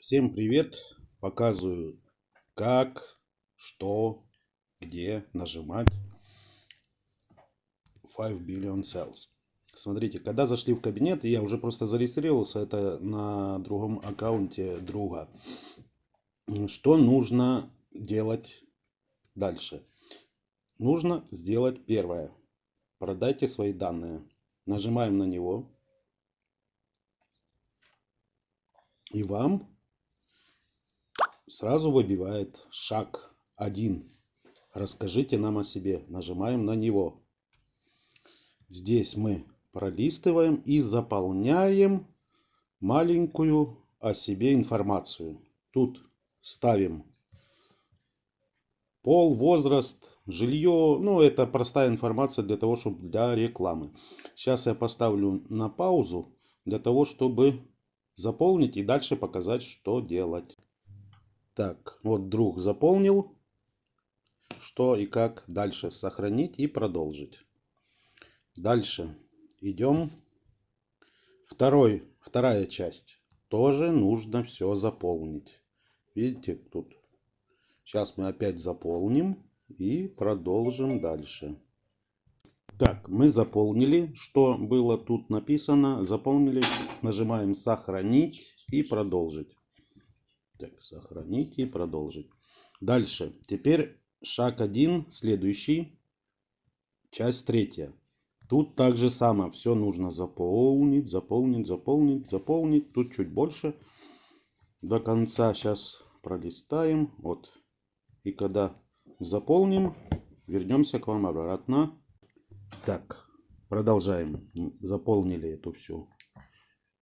Всем привет! Показываю, как, что, где нажимать 5 Billion Cells. Смотрите, когда зашли в кабинет, я уже просто зарегистрировался, это на другом аккаунте друга. Что нужно делать дальше? Нужно сделать первое. Продайте свои данные. Нажимаем на него. И вам сразу выбивает шаг 1. Расскажите нам о себе. Нажимаем на него. Здесь мы пролистываем и заполняем маленькую о себе информацию. Тут ставим пол, возраст, жилье. Ну, это простая информация для того, чтобы для рекламы. Сейчас я поставлю на паузу для того, чтобы заполнить и дальше показать, что делать. Так, вот друг заполнил. Что и как дальше сохранить и продолжить. Дальше идем. Второй, вторая часть. Тоже нужно все заполнить. Видите, тут. Сейчас мы опять заполним и продолжим дальше. Так, мы заполнили, что было тут написано. Заполнили, нажимаем сохранить и продолжить. Так, сохранить и продолжить. Дальше. Теперь шаг один, следующий, часть третья. Тут также самое, все нужно заполнить, заполнить, заполнить, заполнить. Тут чуть больше. До конца сейчас пролистаем. Вот. И когда заполним, вернемся к вам обратно. Так, продолжаем. Заполнили эту всю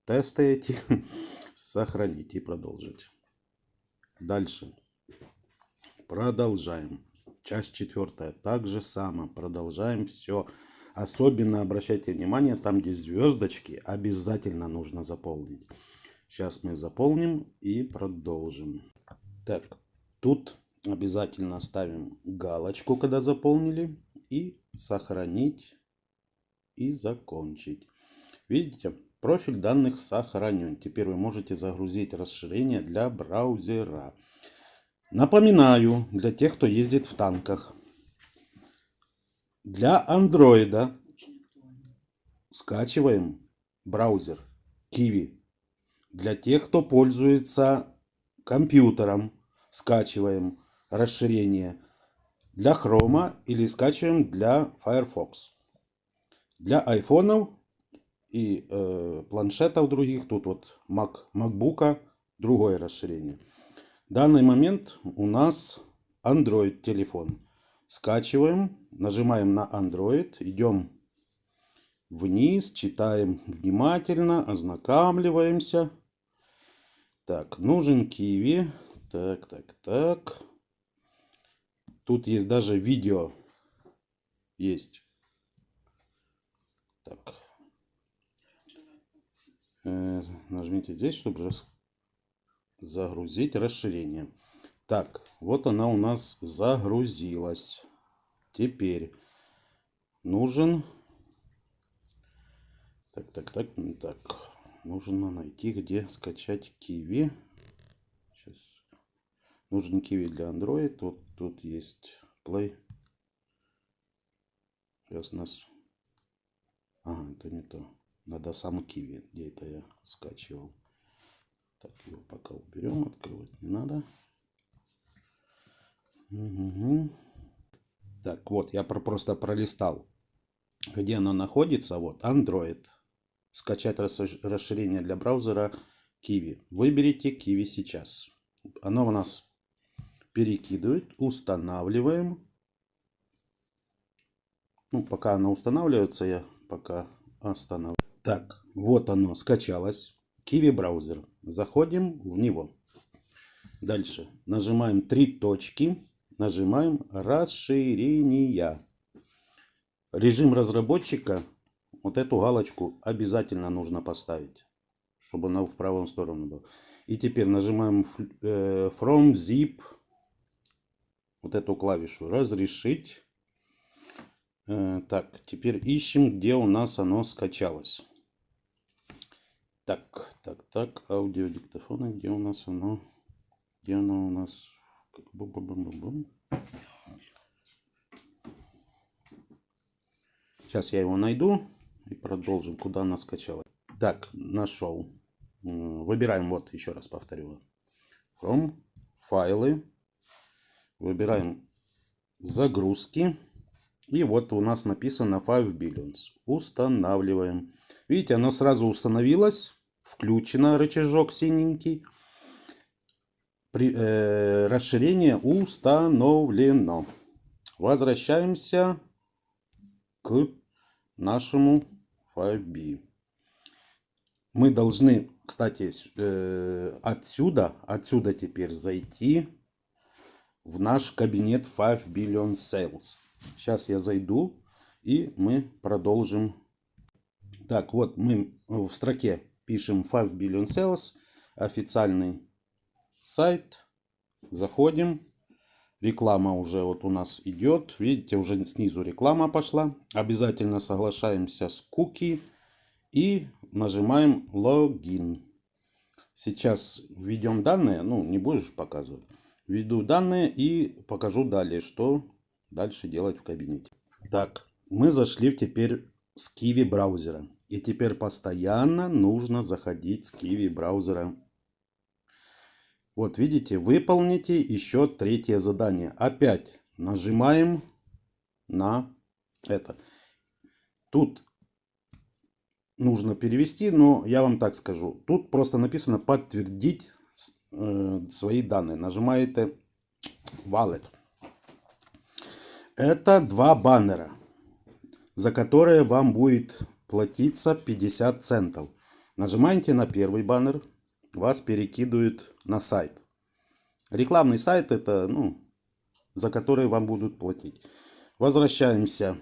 тесты эти. Сохранить и продолжить. Дальше. Продолжаем. Часть четвертая. Так же само. Продолжаем все. Особенно обращайте внимание, там где звездочки, обязательно нужно заполнить. Сейчас мы заполним и продолжим. Так, тут обязательно ставим галочку, когда заполнили и сохранить и закончить. Видите, профиль данных сохранен. Теперь вы можете загрузить расширение для браузера. Напоминаю, для тех, кто ездит в танках. Для андроида скачиваем браузер Kiwi. Для тех, кто пользуется компьютером, скачиваем расширение для Chrome или скачиваем для Firefox. Для айфонов и э, планшетов других, тут вот Mac, MacBook, другое расширение. В данный момент у нас Android телефон. Скачиваем, нажимаем на Android, идем вниз, читаем внимательно, ознакомливаемся. Так, нужен Kiwi. Так, так, так. Тут есть даже видео. Есть. Так. Э, нажмите здесь, чтобы загрузить расширение. Так, вот она у нас загрузилась. Теперь нужен... Так, так, так, так. Нужно найти, где скачать Kiwi. Сейчас Нужен киви для Android. Вот тут есть Play. Сейчас нас... Ага, это не то. Надо сам киви. Где это я скачивал. Так, его пока уберем. Открывать не надо. Угу. Так, вот, я просто пролистал, где оно находится. Вот, Android. Скачать расширение для браузера Kiwi. Выберите Kiwi сейчас. Оно у нас перекидывать, устанавливаем. Ну, пока оно устанавливается, я пока останавливаю. Так, вот оно скачалось. Kiwi браузер. Заходим в него. Дальше нажимаем три точки. Нажимаем расширения. Режим разработчика. Вот эту галочку обязательно нужно поставить. Чтобы она в правую сторону была. И теперь нажимаем э, From Zip вот эту клавишу разрешить. Э, так, теперь ищем, где у нас оно скачалось. Так, так, так, аудиодиктофоны, где у нас оно? Где оно у нас? Бум-бум-бум-бум. Сейчас я его найду и продолжим, куда она скачала. Так, нашел. Выбираем, вот, еще раз повторю. From, файлы. Выбираем загрузки. И вот у нас написано 5 billions. Устанавливаем. Видите, оно сразу установилось. Включено рычажок синенький. При, э, расширение установлено. Возвращаемся к нашему 5B. Мы должны, кстати, э, отсюда, отсюда теперь зайти в наш кабинет 5 Billion Sales. Сейчас я зайду и мы продолжим. Так, вот мы в строке пишем 5 Billion Sales, официальный сайт. Заходим. Реклама уже вот у нас идет. Видите, уже снизу реклама пошла. Обязательно соглашаемся с куки и нажимаем логин. Сейчас введем данные. Ну, не будешь показывать. Введу данные и покажу далее, что дальше делать в кабинете. Так, мы зашли теперь с Kiwi браузера. И теперь постоянно нужно заходить с Kiwi браузера. Вот видите, выполните еще третье задание. Опять нажимаем на это. Тут нужно перевести, но я вам так скажу. Тут просто написано подтвердить э, свои данные. Нажимаете Wallet. Это два баннера, за которые вам будет платиться 50 центов. Нажимаете на первый баннер, вас перекидывают на сайт. Рекламный сайт это, ну, за который вам будут платить. Возвращаемся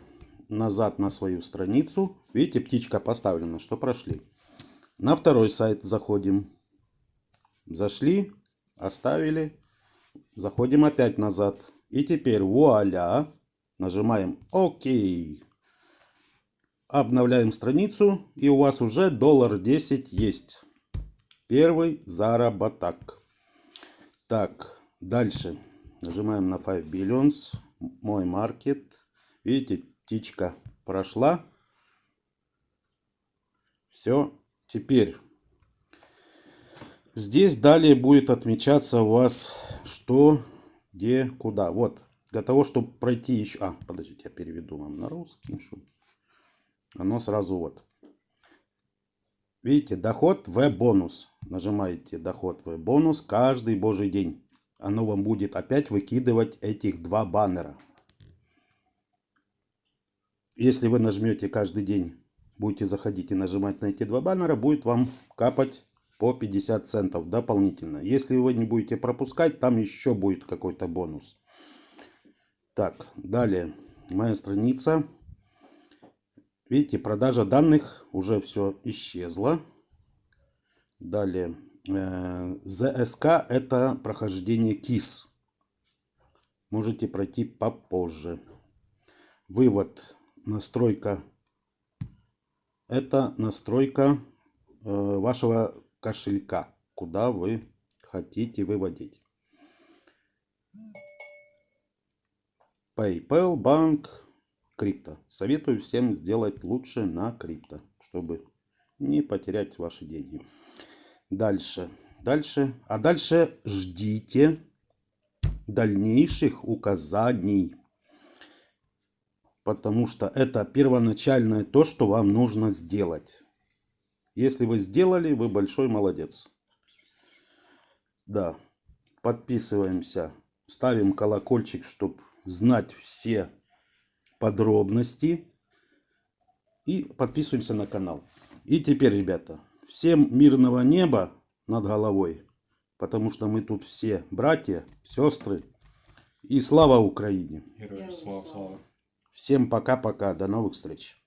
назад на свою страницу. Видите, птичка поставлена, что прошли. На второй сайт заходим. Зашли, оставили. Заходим опять назад. И теперь вуаля. Нажимаем ОК. Обновляем страницу. И у вас уже доллар 10 есть. Первый заработок. Так, дальше. Нажимаем на 5 Billions. Мой маркет. Видите, птичка прошла. Все. Теперь здесь далее будет отмечаться у вас что, где, куда. Вот. Для того, чтобы пройти еще... А, подождите, я переведу вам на русский. Чтобы... Оно сразу вот. Видите, доход в бонус. Нажимаете доход в бонус каждый божий день. Оно вам будет опять выкидывать этих два баннера. Если вы нажмете каждый день, будете заходить и нажимать на эти два баннера, будет вам капать по 50 центов дополнительно. Если вы не будете пропускать, там еще будет какой-то бонус. Так, далее моя страница. Видите, продажа данных уже все исчезло. Далее, э, ЗСК это прохождение КИС. Можете пройти попозже. Вывод настройка. Это настройка э, вашего кошелька, куда вы хотите выводить. PayPal, банк, крипто. Советую всем сделать лучше на крипто, чтобы не потерять ваши деньги. Дальше. Дальше. А дальше ждите дальнейших указаний потому что это первоначальное то, что вам нужно сделать. Если вы сделали, вы большой молодец. Да, подписываемся, ставим колокольчик, чтобы знать все подробности. И подписываемся на канал. И теперь, ребята, всем мирного неба над головой. Потому что мы тут все братья, сестры. И слава Украине! Героям слава, слава. Всем пока-пока. До новых встреч.